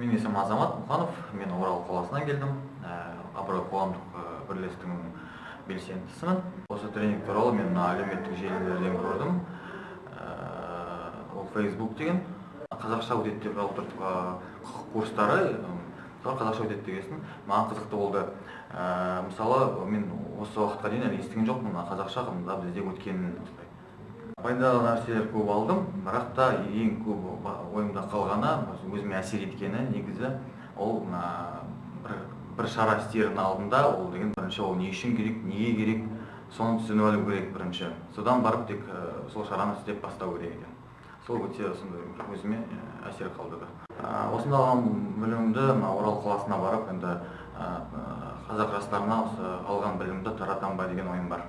менің есімім азамат мұханов мен орал қаласынан келдім. Абырой қоғамдық бірлестігінің белсендісімін. Осы тренинг туралы мен әлеуметтік желілерден көрдім. Ол фейсбук деген. Қазақша өтеді деп отыр құқық курстары. Қазақша өтеді дегесін. Маған қызықты болды. Мысалы мен осы уақытқа дейін әлі естіген жоқпын қазақша мында бізде өткенін пайдалы нәрселер көп алдым бірақ та ең көп ойымда өзіме әсер еткені негізі ол бір, бір шара істердің алдында ол деген бірінші ол не үшін керек неге керек соны түсініп алу керек бірінші. Содан барып тек сол шараны істеп бастау керек екен. Сол өте сондай өзіме әсер қалдырды осында алған білімімді мына орал қаласына барып енді қазақ жастарына осы алған білімді таратамын ба деген ойым бар.